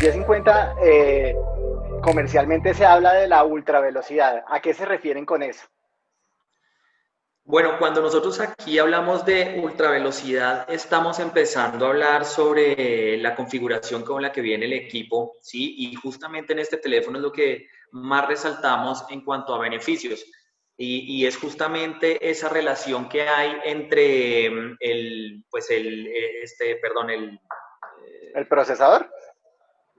Y50 eh, comercialmente se habla de la ultra velocidad. ¿A qué se refieren con eso? Bueno, cuando nosotros aquí hablamos de ultravelocidad, estamos empezando a hablar sobre la configuración con la que viene el equipo, ¿sí? Y justamente en este teléfono es lo que más resaltamos en cuanto a beneficios. Y, es justamente esa relación que hay entre mm, el, pues el, eh, este, perdón, el... ¿El procesador?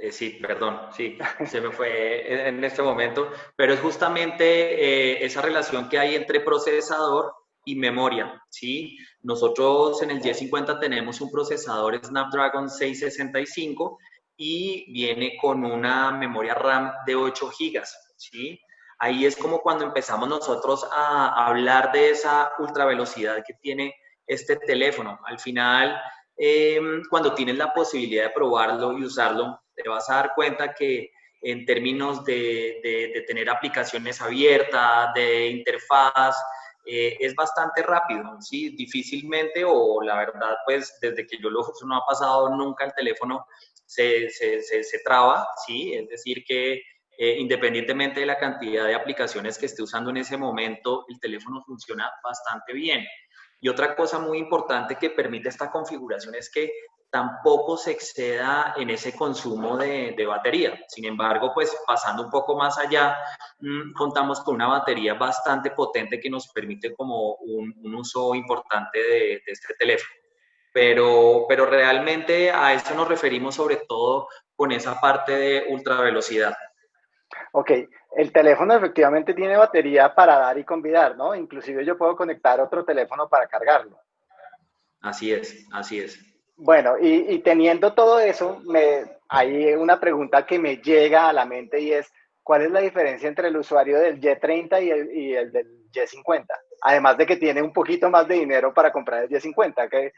Eh, sí, perdón, sí, se me fue en este momento, pero es justamente esa relación que hay entre procesador y memoria, ¿sí? Nosotros en el Y50 tenemos un procesador Snapdragon 665 y viene con una memoria RAM de 8 GB, ¿sí? Ahí es como cuando empezamos nosotros a hablar de esa ultra velocidad que tiene este teléfono. Al final, em, cuando tienes la posibilidad de probarlo y usarlo, te vas a dar cuenta que en términos de, tener aplicaciones abiertas, de interfaz, eh, es bastante rápido, ¿sí? Difícilmente o la verdad, pues desde que yo lo uso no ha pasado nunca el teléfono se, se, se, traba, ¿sí? Es decir, que eh, independientemente de la cantidad de aplicaciones que esté usando en ese momento, el teléfono funciona bastante bien. Y otra cosa muy importante que permite esta configuración es que tampoco se exceda en ese consumo de, batería. Sin embargo, pues pasando un poco más allá, mm, contamos con una batería bastante potente que nos permite como un, uso importante de, este teléfono. Pero, pero realmente a eso nos referimos sobre todo con esa parte de ultra velocidad. Ok, el teléfono efectivamente tiene batería para dar y convidar, ¿no? Inclusive yo puedo conectar otro teléfono para cargarlo. Así es, así es. Bueno, y, teniendo todo eso, me, hay una pregunta que me llega a la mente y es, ¿cuál es la diferencia entre el usuario del Y30 y el, y el del Y50? Además de que tiene un poquito más de dinero para comprar el Y50, que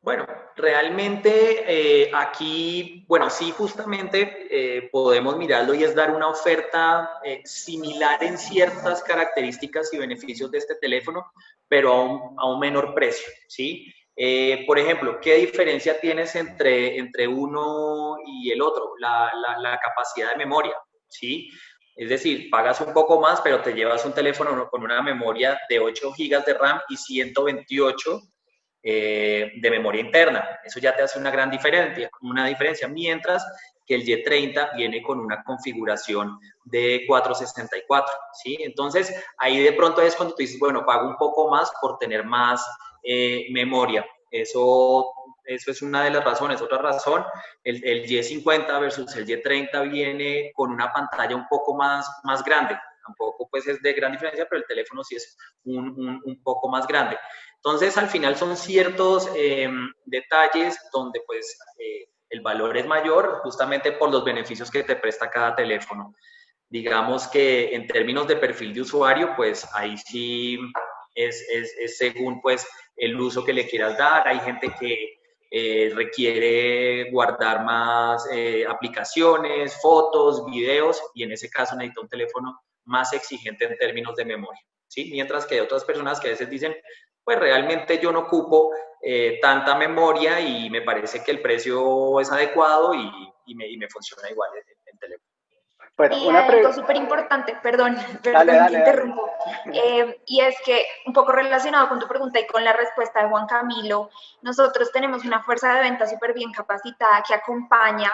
bueno, realmente eh, aquí, bueno, sí, justamente eh, podemos mirarlo y es dar una oferta eh, similar en ciertas características y beneficios de este teléfono, pero a un, a un menor precio, ¿sí? Por ejemplo, ¿qué diferencia tienes entre, entre uno y el otro? La, la, la capacidad de memoria, ¿sí? Es decir, pagas un poco más, pero te llevas un teléfono con una memoria de 8 GB de RAM y 128 eh, de memoria interna. Eso ya te hace una gran diferencia, una diferencia, mientras que el Y30 viene con una configuración de 464, ¿sí? Entonces, ahí de pronto es cuando tú dices, bueno, pago un poco más por tener más eh, memoria. Eso, eso es una de las razones. Otra razón, el, el, Y50 versus el Y30 viene con una pantalla un poco más, más grande. Tampoco pues es de gran diferencia, pero el teléfono sí es un, un, un poco más grande. Entonces, al final son ciertos em, detalles donde pues eh, el valor es mayor justamente por los beneficios que te presta cada teléfono. Digamos que en términos de perfil de usuario, pues ahí sí es, es, según pues el uso que le quieras dar. Hay gente que eh, requiere guardar más eh, aplicaciones, fotos, videos y en ese caso necesita un teléfono más exigente en términos de memoria. ¿sí? Mientras que otras personas que a veces dicen, pues realmente yo no ocupo eh, tanta memoria y me parece que el precio es adecuado y, me, y me, funciona igual en, teléfono. Bueno, y una algo súper importante, perdón, perdón te interrumpo, eh, y es que un poco relacionado con tu pregunta y con la respuesta de Juan Camilo, nosotros tenemos una fuerza de venta súper bien capacitada que acompaña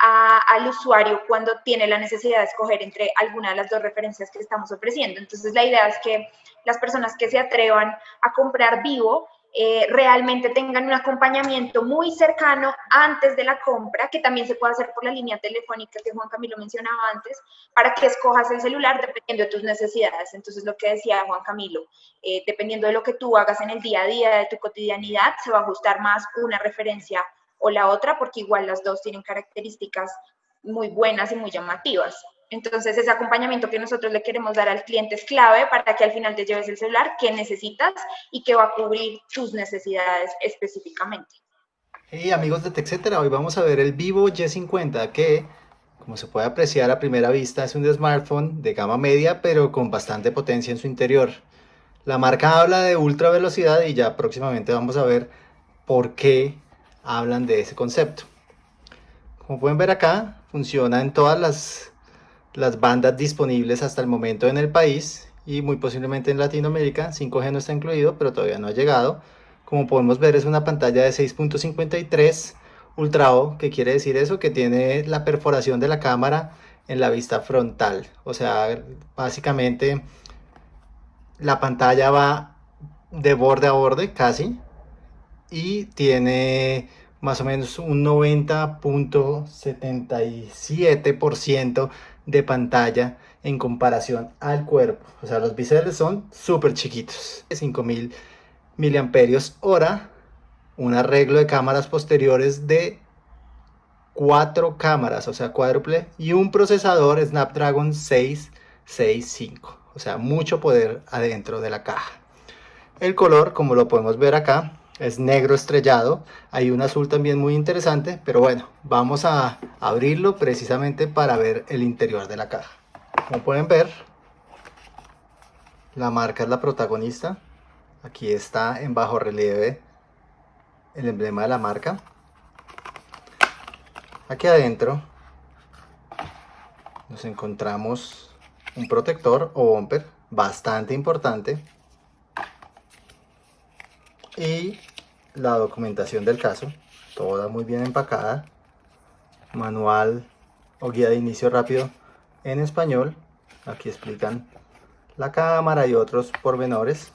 al usuario cuando tiene la necesidad de escoger entre alguna de las dos referencias que estamos ofreciendo. Entonces, la idea es que las personas que se atrevan a comprar vivo eh, realmente tengan un acompañamiento muy cercano antes de la compra, que también se puede hacer por la línea telefónica que Juan Camilo mencionaba antes, para que escojas el celular dependiendo de tus necesidades. Entonces, lo que decía Juan Camilo, eh, dependiendo de lo que tú hagas en el día a día, de tu cotidianidad, se va a ajustar más una referencia o la otra, porque igual las dos tienen características muy buenas y muy llamativas. Entonces, ese acompañamiento que nosotros le queremos dar al cliente es clave para que al final te lleves el celular que necesitas y que va a cubrir tus necesidades específicamente. Hey amigos de TechCetera, hoy vamos a ver el Vivo Y50 que, como se puede apreciar a primera vista, es un smartphone de gama media pero con bastante potencia en su interior. La marca habla de ultra velocidad y ya próximamente vamos a ver por qué hablan de ese concepto. Como pueden ver acá, funciona en todas las, las bandas disponibles hasta el momento en el país y muy posiblemente en Latinoamérica. 5G no está incluido, pero todavía no ha llegado. Como podemos ver es una pantalla de 6.53 Ultra O, que quiere decir eso, que tiene la perforación de la cámara en la vista frontal. O sea, básicamente la pantalla va de borde a borde casi y tiene más o menos un 90.77% de pantalla en comparación al cuerpo. O sea, los biseles son súper chiquitos. 5000 miliamperios hora. Un arreglo de cámaras posteriores de cuatro cámaras, o sea, cuádruple. Y un procesador Snapdragon 665. O sea, mucho poder adentro de la caja. El color, como lo podemos ver acá, es negro estrellado. Hay un azul también muy interesante, pero bueno, vamos a abrirlo precisamente para ver el interior de la caja. Como pueden ver, la marca es la protagonista. Aquí está en bajo relieve el emblema de la marca. Aquí adentro nos encontramos un protector o bumper bastante importante y la documentación del caso, toda muy bien empacada, manual o guía de inicio rápido en español, aquí explican la cámara y otros pormenores.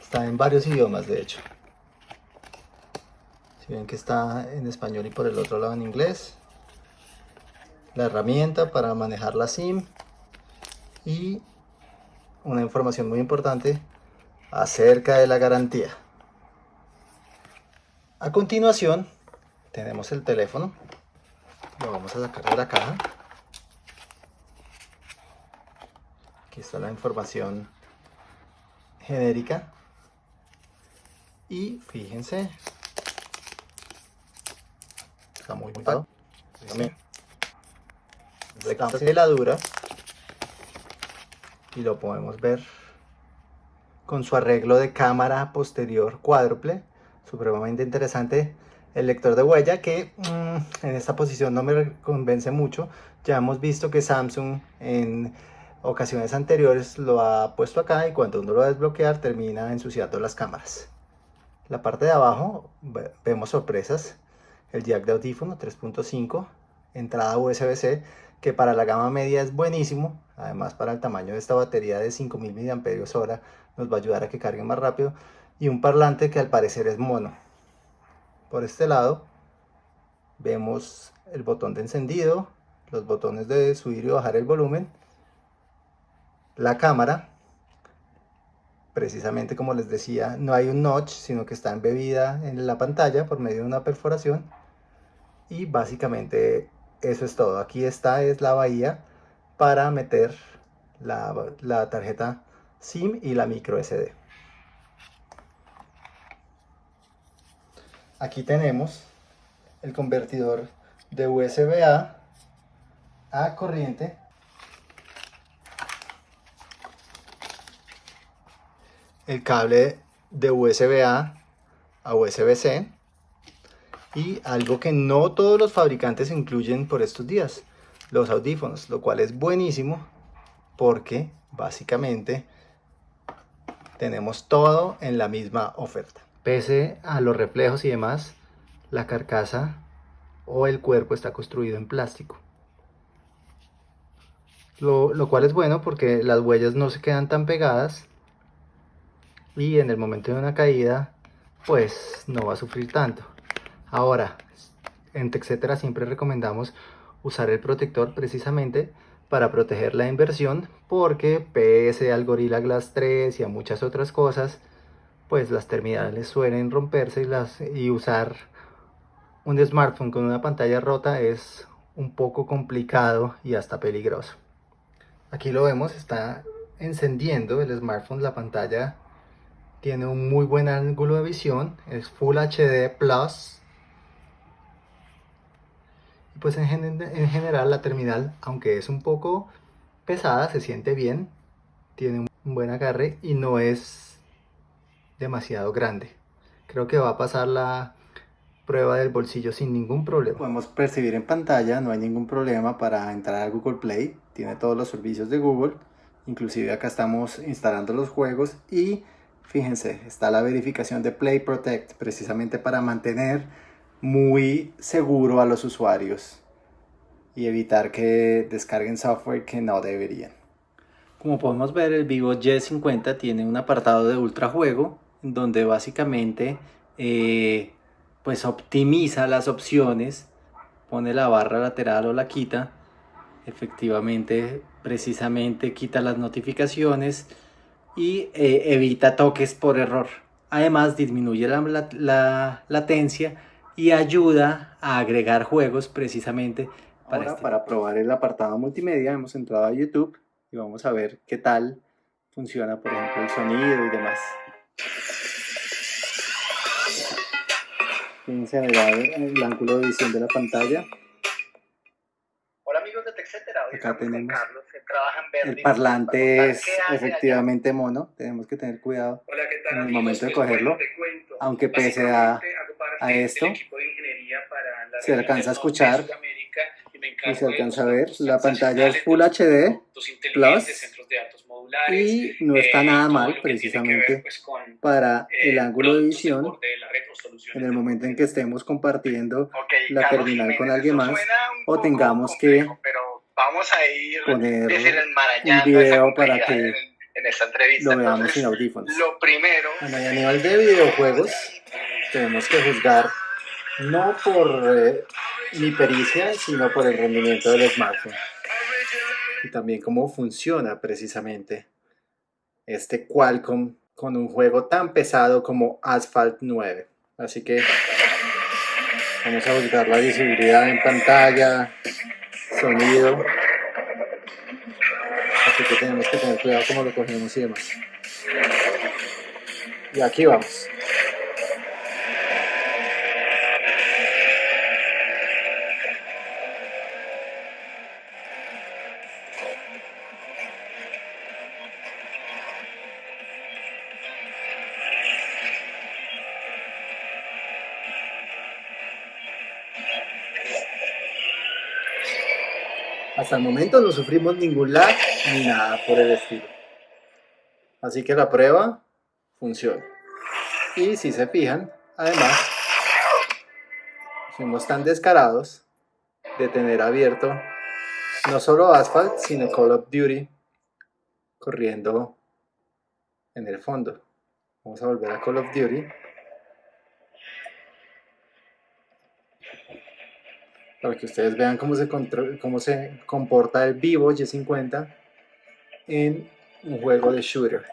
Está en varios idiomas de hecho. Si ven que está en español y por el otro lado en inglés. La herramienta para manejar la SIM y una información muy importante acerca de la garantía. A continuación tenemos el teléfono, lo vamos a sacar de la caja. Aquí está la información genérica. Y fíjense, está muy bien. También. la dura y lo podemos ver. Con su arreglo de cámara posterior cuádruple, supremamente interesante el lector de huella que mm, en esta posición no me convence mucho, ya hemos visto que Samsung en ocasiones anteriores lo ha puesto acá y cuando uno lo va termina ensuciando las cámaras. La parte de abajo vemos sorpresas, el jack de audífono 3.5, entrada USB-C que para la gama media es buenísimo, además para el tamaño de esta batería de 5000 mAh nos va a ayudar a que cargue más rápido, y un parlante que al parecer es mono. Por este lado vemos el botón de encendido, los botones de subir y bajar el volumen, la cámara, precisamente como les decía, no hay un notch, sino que está embebida en la pantalla por medio de una perforación, y básicamente eso es todo. Aquí está es la bahía para meter la, tarjeta SIM y la micro SD. Aquí tenemos el convertidor de USB A a corriente el cable de USB A a USB C y algo que no todos los fabricantes incluyen por estos días, los audífonos, lo cual es buenísimo porque básicamente tenemos todo en la misma oferta. Pese a los reflejos y demás, la carcasa o el cuerpo está construido en plástico. Lo, lo, cual es bueno porque las huellas no se quedan tan pegadas y en el momento de una caída pues no va a sufrir tanto. Ahora, en TechCetera siempre recomendamos usar el protector precisamente para proteger la inversión porque pese al Gorilla Glass 3 y a muchas otras cosas, pues las terminales suelen romperse y, y usar un smartphone con una pantalla rota es un poco complicado y hasta peligroso. Aquí lo vemos, está encendiendo el smartphone, la pantalla tiene un muy buen ángulo de visión, es Full HD Plus pues en, general la terminal, aunque es un poco pesada, se siente bien, tiene un buen agarre y no es demasiado grande. creo que va a pasar la prueba del bolsillo sin ningún problema. Podemos percibir en pantalla, no hay ningún problema para entrar a Google Play, tiene todos los servicios de Google, inclusive acá estamos instalando los juegos y fíjense, está la verificación de Play Protect, precisamente para mantener muy seguro a los usuarios y evitar que descarguen software que no deberían. Como podemos ver, el Vivo Y50 tiene un apartado de ultrajuego, donde básicamente eh, pues optimiza las opciones, pone la barra lateral o la quita, efectivamente, precisamente quita las notificaciones y eh, evita toques por error. Además disminuye la, latencia y ayuda a agregar juegos precisamente para, este para probar el apartado multimedia hemos entrado a YouTube y vamos a ver qué tal funciona por ejemplo el sonido y demás. Fíjense el, el ángulo de visión de la pantalla. Hola amigos de TechCetera, acá tenemos Carlos, que trabaja en el parlante es efectivamente mono, tenemos que tener cuidado Hola, ¿qué tal, en el momento de cogerlo, aunque pese a, a esto, se alcanza a escuchar y se alcanza a ver, la pantalla es Full HD Plus y no está nada mal precisamente pues, para el ángulo de visión en el momento en que estemos compartiendo la terminal con alguien más o tengamos que poner un video para que lo veamos sin audífonos. Lo primero, a nivel de videojuegos tenemos que juzgar no por eh, mi pericia, sino por el rendimiento del smartphone. Y también cómo funciona precisamente este Qualcomm con un juego tan pesado como Asphalt 9. Así que vamos a buscar la visibilidad en pantalla, sonido. Así que tenemos que tener cuidado cómo lo cogemos y demás. Y aquí vamos. Hasta el momento no sufrimos ningún lag ni nada por el estilo. Así que la prueba funciona. Y si se fijan, además, fuimos tan descarados de tener abierto no solo Asphalt, sino Call of Duty corriendo en el fondo. Vamos a volver a Call of Duty. Para que ustedes vean cómo se, cómo se comporta el Vivo Y50 en un juego de shooter.